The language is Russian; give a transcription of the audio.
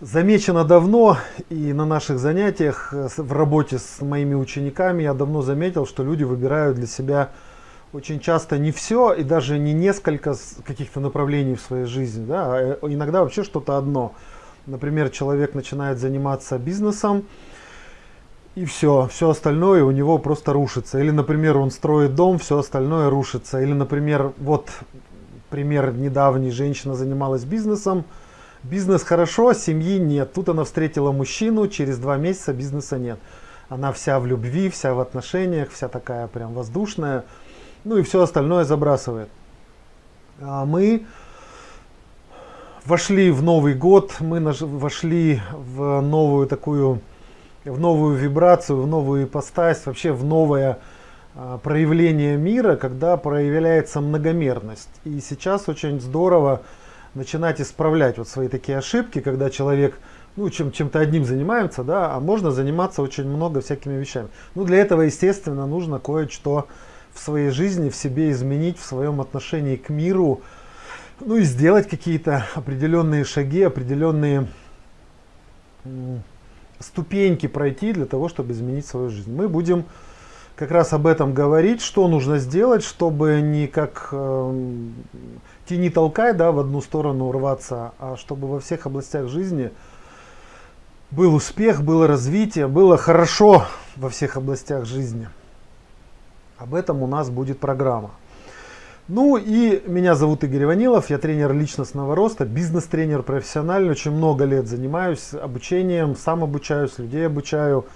Замечено давно и на наших занятиях э, в работе с моими учениками я давно заметил, что люди выбирают для себя очень часто не все и даже не несколько каких-то направлений в своей жизни, да, а э, иногда вообще что-то одно. Например, человек начинает заниматься бизнесом, и все, все остальное у него просто рушится. Или, например, он строит дом, все остальное рушится. Или, например, вот пример недавний, женщина занималась бизнесом, Бизнес хорошо, семьи нет. Тут она встретила мужчину, через два месяца бизнеса нет. Она вся в любви, вся в отношениях, вся такая прям воздушная. Ну и все остальное забрасывает. А мы вошли в Новый год, мы вошли в новую такую, в новую вибрацию, в новую ипостась, вообще в новое а, проявление мира, когда проявляется многомерность. И сейчас очень здорово начинать исправлять вот свои такие ошибки, когда человек ну, чем, чем-то одним занимается, да, а можно заниматься очень много всякими вещами. Ну, для этого, естественно, нужно кое-что в своей жизни, в себе изменить, в своем отношении к миру, ну и сделать какие-то определенные шаги, определенные ступеньки пройти для того, чтобы изменить свою жизнь. Мы будем как раз об этом говорить, что нужно сделать, чтобы не как э, тяни толкай, да, в одну сторону рваться, а чтобы во всех областях жизни был успех, было развитие, было хорошо во всех областях жизни. Об этом у нас будет программа. Ну и меня зовут Игорь Иванилов, я тренер личностного роста, бизнес-тренер профессиональный, очень много лет занимаюсь обучением, сам обучаюсь, людей обучаю.